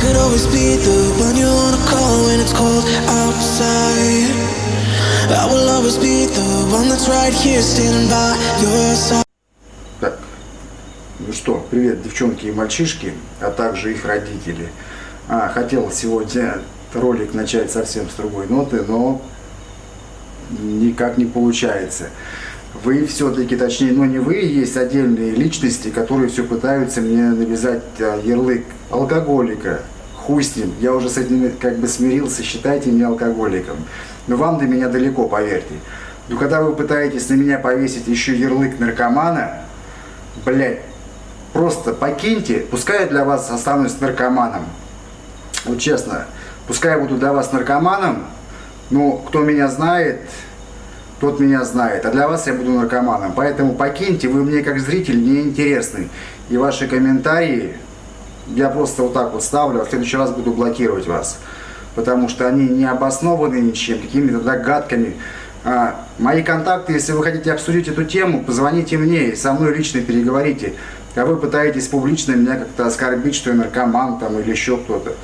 could always be the one you wanna call when it's cold outside. I will always be the one that's right here standing by your side. Так, ну что, привет, девчонки и мальчишки, а также их родители. А, хотел сегодня ролик начать совсем с другой ноты, но никак не получается. Вы все-таки, точнее, ну не вы, есть отдельные личности, которые все пытаются мне навязать а, ярлык алкоголика. Хуй с ним, я уже с этим как бы смирился, считайте меня алкоголиком. Но вам до меня далеко, поверьте. Но когда вы пытаетесь на меня повесить еще ярлык наркомана, блядь, просто покиньте, пускай я для вас останусь наркоманом. Вот честно, пускай я буду для вас наркоманом, но кто меня знает, тот меня знает. А для вас я буду наркоманом. Поэтому покиньте, вы мне как зритель не интересны. И ваши комментарии я просто вот так вот ставлю, а в следующий раз буду блокировать вас. Потому что они не обоснованы ничем, какими-то догадками. А, мои контакты, если вы хотите обсудить эту тему, позвоните мне и со мной лично переговорите. А вы пытаетесь публично меня как-то оскорбить, что я наркоман там или еще кто-то.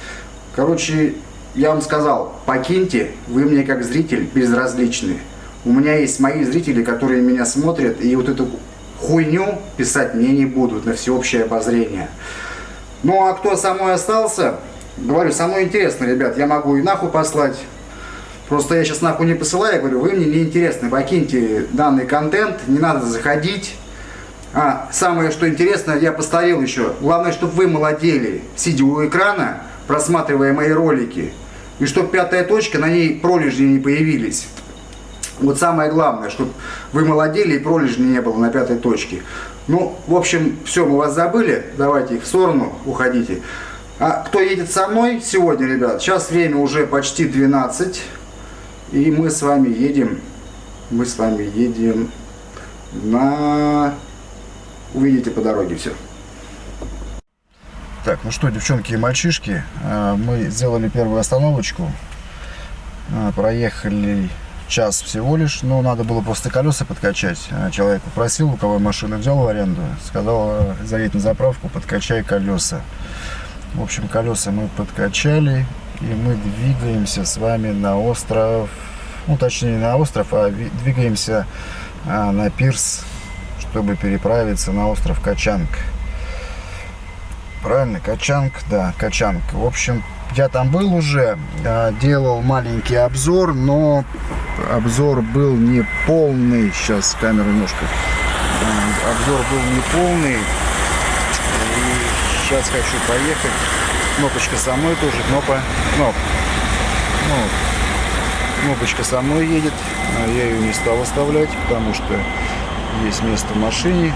Короче, я вам сказал, покиньте, вы мне как зритель безразличны. У меня есть мои зрители, которые меня смотрят, и вот эту хуйню писать мне не будут на всеобщее обозрение. Ну а кто со мной остался, говорю, со мной интересно, ребят, я могу и нахуй послать. Просто я сейчас нахуй не посылаю, я говорю, вы мне не интересны, покиньте данный контент, не надо заходить. А самое, что интересно, я постарел еще. Главное, чтобы вы молодели, сидя у экрана, просматривая мои ролики. И чтобы пятая точка, на ней пролежни не появились. Вот самое главное, чтобы вы молодели и пролежни не было на пятой точке. Ну, в общем, все, мы вас забыли. Давайте в сторону, уходите. А кто едет со мной сегодня, ребят? Сейчас время уже почти 12. И мы с вами едем, мы с вами едем на... Увидите по дороге все. Так, ну что, девчонки и мальчишки, э, мы сделали первую остановочку. Э, проехали час всего лишь, но надо было просто колеса подкачать. Э, человек попросил, у кого машину взял в аренду, сказал, заедь на заправку, подкачай колеса. В общем, колеса мы подкачали, и мы двигаемся с вами на остров, ну точнее на остров, а двигаемся на пирс, чтобы переправиться на остров Качанг. Правильно, Качанг, да, Качанг. В общем, я там был уже, делал маленький обзор, но обзор был не полный. Сейчас камера немножко. Обзор был не полный. И сейчас хочу поехать. Кнопочка со мной тоже, кнопа, кноп. Ну, кнопочка со мной едет. Я ее не стал оставлять, потому что есть место в машине.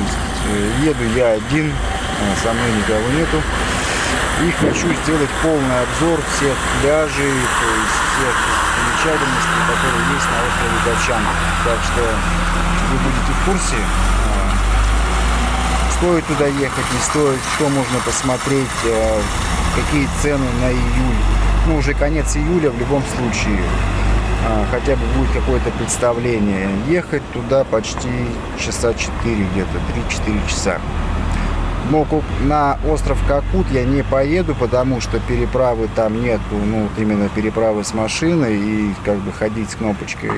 Есть, еду я один а, со мной никого нету. И хочу сделать полный обзор всех пляжей, то есть всех замечательностей, которые есть на острове Датчан. Так что вы будете в курсе, а, стоит туда ехать, не стоит, что можно посмотреть, а, какие цены на июль. Ну, уже конец июля в любом случае хотя бы будет какое-то представление. Ехать туда почти часа 4 где-то, 3-4 часа. Но на остров Какут я не поеду, потому что переправы там нету, ну, именно переправы с машиной и как бы ходить с кнопочкой.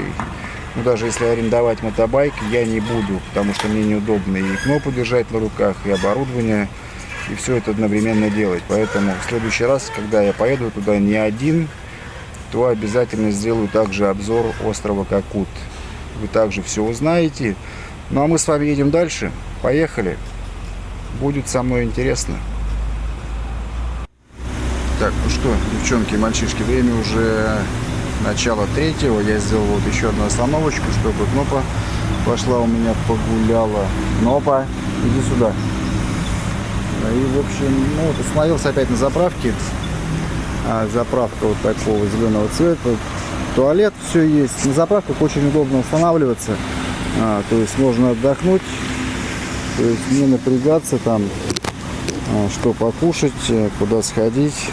Ну, даже если арендовать мотобайк, я не буду, потому что мне неудобно и кнопку держать на руках, и оборудование, и все это одновременно делать. Поэтому в следующий раз, когда я поеду туда не один, то обязательно сделаю также обзор острова Какут. Вы также все узнаете. Ну а мы с вами едем дальше. Поехали! Будет со мной интересно. Так, ну что, девчонки и мальчишки, время уже начало третьего. Я сделал вот еще одну остановочку, чтобы Кнопа пошла у меня погуляла. Кнопа, иди сюда. И, в общем, ну, вот остановился опять на заправке. А, заправка вот такого зеленого цвета. Туалет все есть. На заправках очень удобно устанавливаться. А, то есть можно отдохнуть то есть не напрягаться там, а, что покушать, э, куда сходить.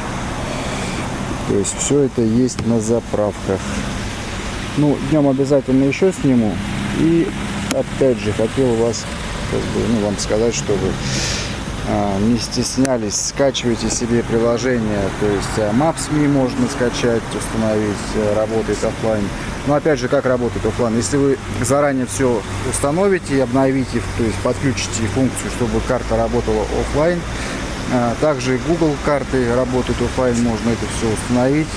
То есть все это есть на заправках. Ну, днем обязательно еще сниму. И опять же хотел вас, как бы, ну, вам сказать, чтобы а, не стеснялись, скачивайте себе приложение, то есть а, Maps.me можно скачать, установить, э, работает офлайн. Но опять же, как работает офлайн? Если вы заранее все установите обновите, то есть подключите функцию, чтобы карта работала офлайн, а, также Google карты работают офлайн, можно это все установить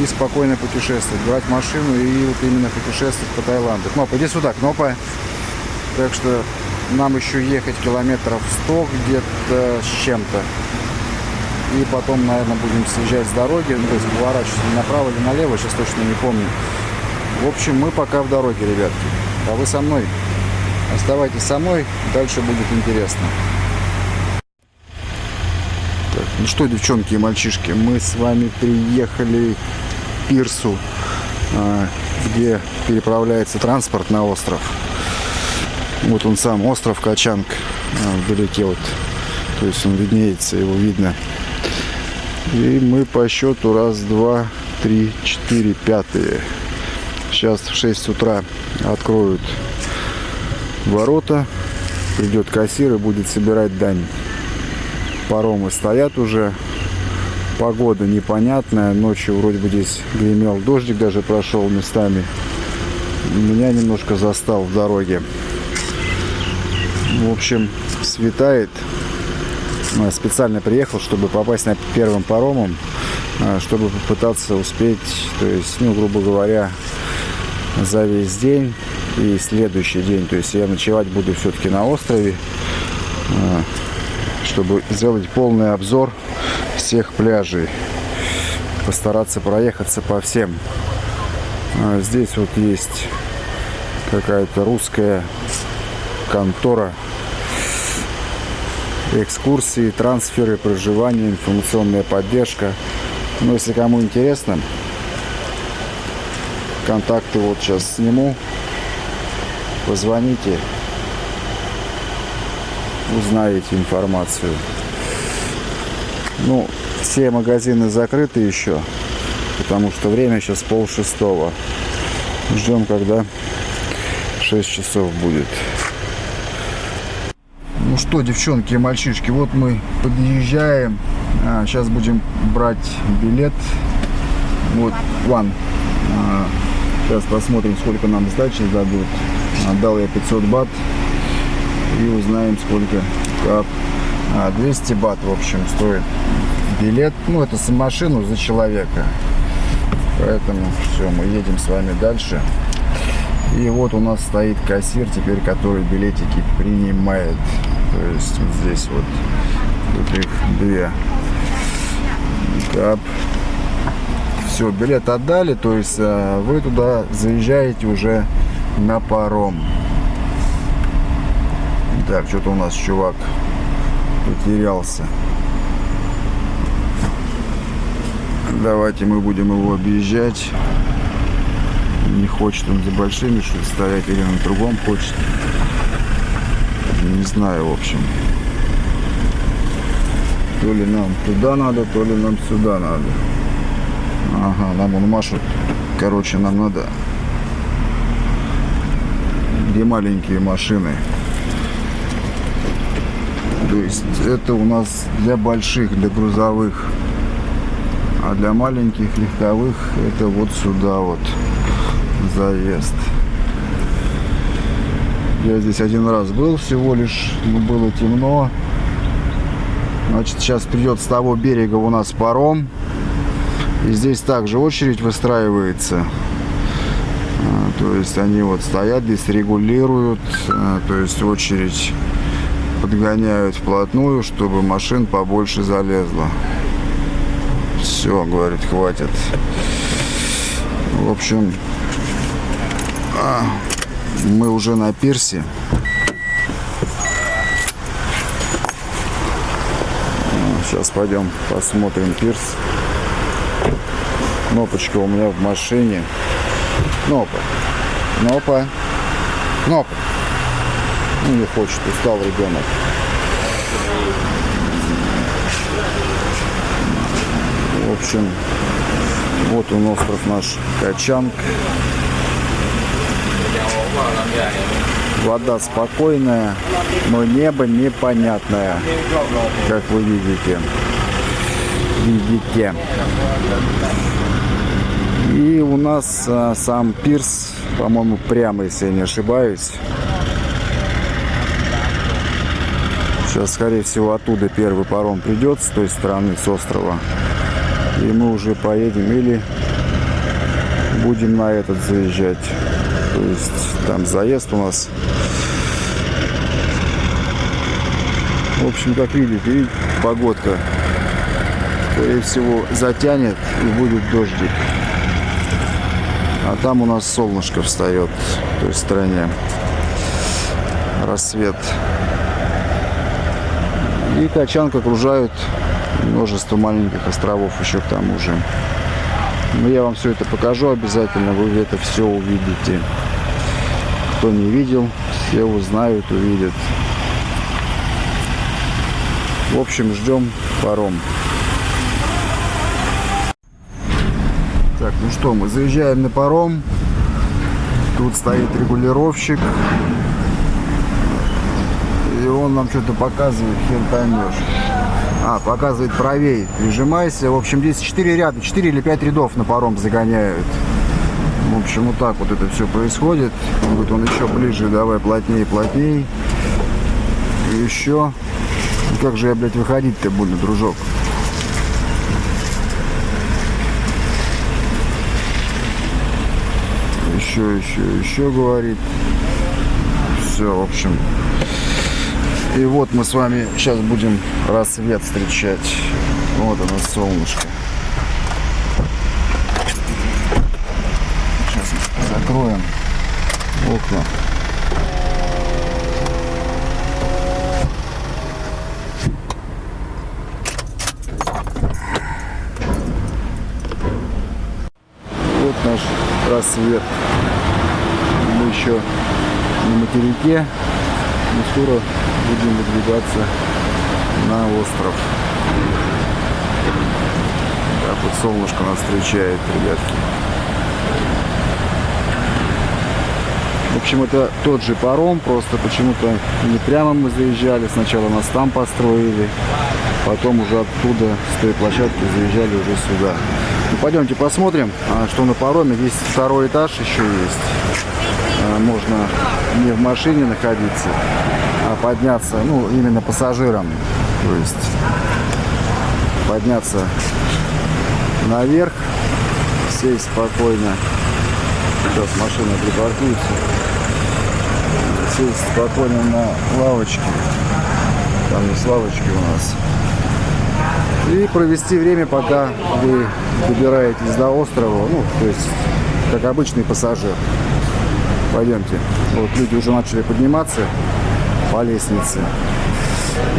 и спокойно путешествовать, брать машину и вот именно путешествовать по Таиланду. Кнопа, иди сюда, Кнопа. Так что нам еще ехать километров 100 где-то с чем-то. И потом, наверное, будем съезжать с дороги, ну, то есть поворачивать направо или налево, сейчас точно не помню. В общем, мы пока в дороге, ребятки. А вы со мной? Оставайтесь со мной, дальше будет интересно. Так, ну что, девчонки и мальчишки, мы с вами приехали к пирсу, а, где переправляется транспорт на остров. Вот он сам, остров Качанг, а, вдалеке вот. То есть он виднеется, его видно. И мы по счету раз, два, три, четыре, пятые. Сейчас в 6 утра откроют ворота. Придет кассир и будет собирать дань. Паромы стоят уже. Погода непонятная. Ночью вроде бы здесь гремел дождик, даже прошел местами. Меня немножко застал в дороге. В общем, светает. Ну, специально приехал, чтобы попасть на первым паромом, а, чтобы попытаться успеть, то есть, ну, грубо говоря, за весь день и следующий день. То есть я ночевать буду все-таки на острове, а, чтобы сделать полный обзор всех пляжей. Постараться проехаться по всем. А, здесь вот есть какая-то русская контора экскурсии, трансферы, проживание, информационная поддержка. Но если кому интересно, контакты вот сейчас сниму. Позвоните, узнаете информацию. Ну, все магазины закрыты еще, потому что время сейчас пол шестого. Ждем, когда 6 часов будет. Ну что, девчонки и мальчишки, вот мы подъезжаем. А, сейчас будем брать билет. Вот, ван. А, сейчас посмотрим, сколько нам сдачи дадут. Отдал я 500 бат. И узнаем, сколько кап. А, 200 бат, в общем, стоит билет. Ну, это с машину за человека. Поэтому все, мы едем с вами дальше. И вот у нас стоит кассир теперь, который билетики принимает. То есть вот здесь вот, тут их две. Кап. Все, билет отдали, то есть а, вы туда заезжаете уже на паром. Так, что-то у нас чувак потерялся. Давайте мы будем его объезжать. Не хочет он за большими что стоять или на другом хочет. Не знаю, в общем. То ли нам туда надо, то ли нам сюда надо. Ага, нам он машет. Короче, нам надо где маленькие машины. То есть это у нас для больших, для грузовых. А для маленьких легковых это вот сюда вот заезд. Я здесь один раз был всего лишь, но было темно. Значит, сейчас придет с того берега у нас паром. И здесь также очередь выстраивается. А, то есть они вот стоят здесь, регулируют. А, то есть очередь подгоняют вплотную, чтобы машин побольше залезло. Все, говорит, хватит. В общем, а, мы уже на пирсе. Сейчас пойдем посмотрим пирс. Кнопочка у меня в машине. Кнопа. Кнопа. Кнопа. Ну, не хочет, устал ребенок. В общем, вот он остров наш Качанг. Вода спокойная, но небо непонятное, как вы видите. Видите. И у нас а, сам пирс, по-моему, прямо, если я не ошибаюсь. Сейчас, скорее всего, оттуда первый паром придет с той стороны, с острова. И мы уже поедем или будем на этот заезжать. То есть там заезд у нас. В общем, как видите, видите, погодка. Скорее всего, затянет и будет дождик. А там у нас солнышко встает в той стороне. Рассвет. И Качанг окружают множество маленьких островов еще к тому же. Но я вам все это покажу обязательно, вы это все увидите. Кто не видел, все узнают, увидят. В общем, ждем паром. Ну что, мы заезжаем на паром. Тут стоит регулировщик. И он нам что-то показывает, хер поймешь. А, показывает правей. Прижимайся. В общем, здесь 4 ряда, 4 или 5 рядов на паром загоняют. В общем, вот так вот это все происходит. Вот он еще ближе, давай плотнее, плотнее. И еще. Как же я, блядь, выходить-то буду, дружок? Еще, еще, еще говорит. Все, в общем, и вот мы с вами сейчас будем рассвет встречать. Вот оно, солнышко. Сейчас закроем окна. Вот наш рассвет. Мы еще на материке. Мы скоро будем выдвигаться на остров. Так вот солнышко нас встречает, ребятки. В общем, это тот же паром, просто почему-то не прямо мы заезжали. Сначала нас там построили, потом уже оттуда, с той площадки, заезжали уже сюда. Пойдемте посмотрим, а, что на пароме. Здесь второй этаж еще есть. А, можно не в машине находиться, а подняться, ну, именно пассажирам. То есть подняться наверх, сесть спокойно. Сейчас машина припаркуется. Сесть спокойно на лавочке. Там есть лавочки у нас. И провести время, пока вы добираетесь до острова. Ну, то есть, как обычный пассажир. Пойдемте. Вот люди уже начали подниматься по лестнице.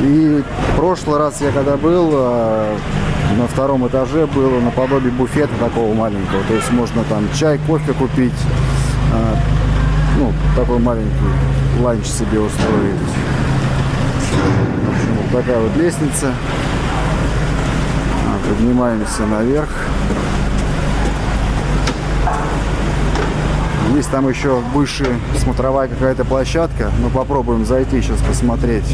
И в прошлый раз я когда был, э, на втором этаже было наподобие буфета такого маленького. То есть можно там чай, кофе купить. Э, ну, такой маленький ланч себе устроить. В общем, вот такая вот лестница. Поднимаемся наверх. Есть там еще выше смотровая какая-то площадка. Мы попробуем зайти сейчас посмотреть,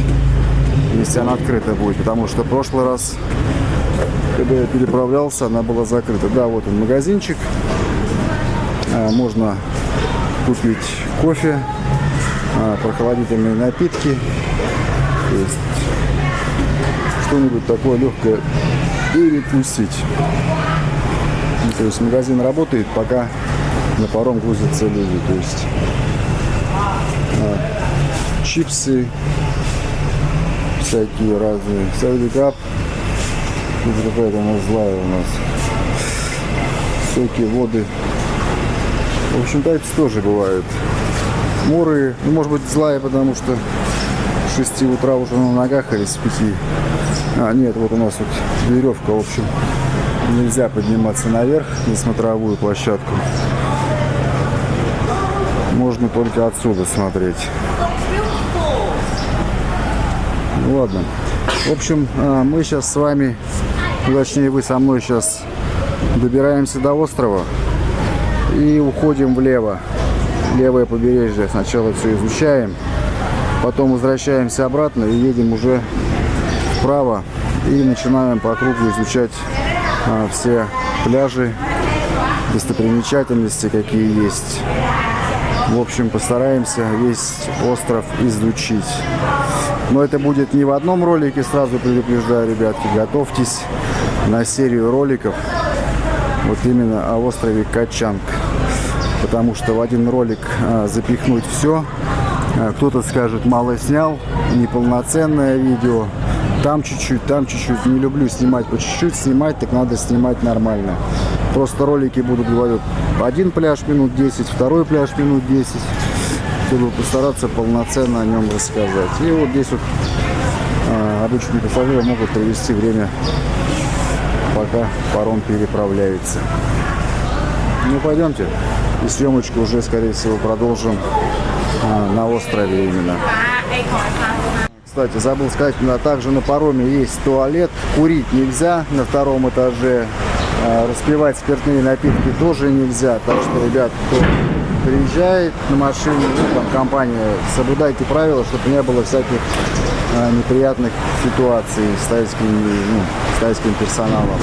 если она открыта будет. Потому что в прошлый раз, когда я переправлялся, она была закрыта. Да, вот он магазинчик. А, можно купить кофе, а, прохладительные напитки. Что-нибудь такое легкое перекусить. Ну, то есть магазин работает, пока на паром грузятся люди. То есть а, чипсы всякие разные. Савдикап. Это какая-то она злая у нас. Соки, воды. В общем, тайцы тоже бывают. Муры, ну, может быть, злая, потому что 6 утра уже на ногах или с 5. А, нет, вот у нас вот веревка, в общем, нельзя подниматься наверх на смотровую площадку можно только отсюда смотреть. Ну, ладно. В общем, а, мы сейчас с вами, точнее вы со мной сейчас добираемся до острова и уходим влево. левое побережье. Сначала все изучаем, потом возвращаемся обратно и едем уже вправо и начинаем по кругу изучать а, все пляжи, достопримечательности, какие есть. В общем, постараемся весь остров изучить. Но это будет не в одном ролике, сразу предупреждаю, ребятки, готовьтесь на серию роликов вот именно о острове Качанг. Потому что в один ролик а, запихнуть все, кто-то скажет, мало снял, неполноценное видео, там чуть-чуть, там чуть-чуть. Не люблю снимать по чуть-чуть, снимать, так надо снимать нормально. Просто ролики будут, говорю, один пляж минут 10, второй пляж минут 10, чтобы постараться полноценно о нем рассказать. И вот здесь вот а, обычные пассажиры могут провести время, пока паром переправляется. Ну, пойдемте. И съемочку уже, скорее всего, продолжим а, на острове именно. Кстати, забыл сказать, на, также на пароме есть туалет. Курить нельзя на втором этаже. А, распивать спиртные напитки тоже нельзя. Так что, ребят, кто приезжает на машине, ну, там, компания, соблюдайте правила, чтобы не было всяких а, неприятных ситуаций с тайским, ну, с тайским персоналом.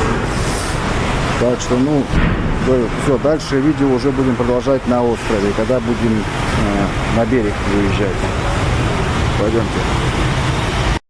Так что, ну, все, дальше видео уже будем продолжать на острове, когда будем э, на берег выезжать. Пойдемте.